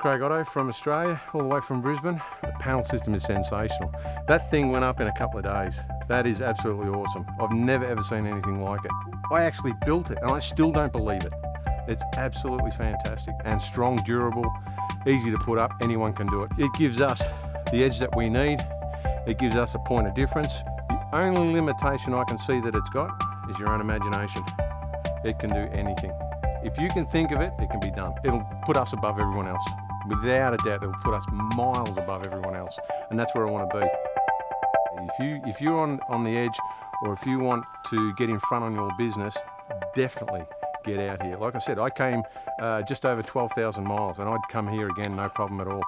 Craig Otto from Australia, all the way from Brisbane. The panel system is sensational. That thing went up in a couple of days. That is absolutely awesome. I've never ever seen anything like it. I actually built it and I still don't believe it. It's absolutely fantastic and strong, durable, easy to put up. Anyone can do it. It gives us the edge that we need. It gives us a point of difference. The only limitation I can see that it's got is your own imagination. It can do anything. If you can think of it, it can be done. It'll put us above everyone else. Without a doubt, it'll put us miles above everyone else. And that's where I want to be. If, you, if you're on, on the edge or if you want to get in front on your business, definitely get out here. Like I said, I came uh, just over 12,000 miles and I'd come here again, no problem at all.